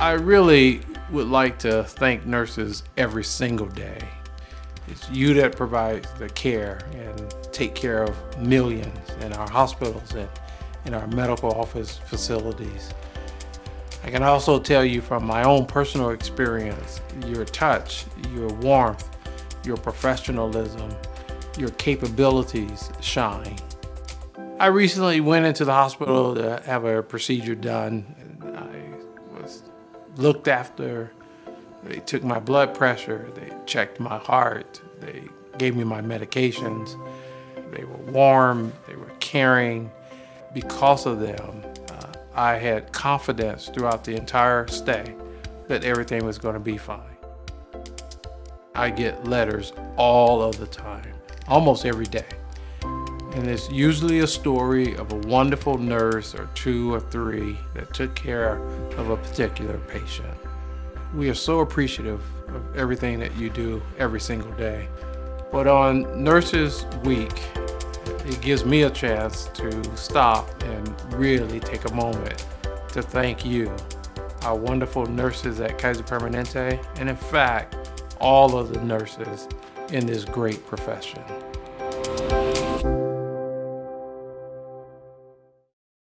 I really would like to thank nurses every single day. It's you that provide the care and take care of millions in our hospitals and in our medical office facilities. I can also tell you from my own personal experience, your touch, your warmth, your professionalism, your capabilities shine. I recently went into the hospital to have a procedure done. I was looked after. They took my blood pressure, they checked my heart, they gave me my medications. They were warm, they were caring. Because of them, uh, I had confidence throughout the entire stay that everything was going to be fine. I get letters all of the time, almost every day. And it's usually a story of a wonderful nurse or two or three that took care of a particular patient. We are so appreciative of everything that you do every single day. But on Nurses Week, it gives me a chance to stop and really take a moment to thank you, our wonderful nurses at Kaiser Permanente, and in fact, all of the nurses in this great profession.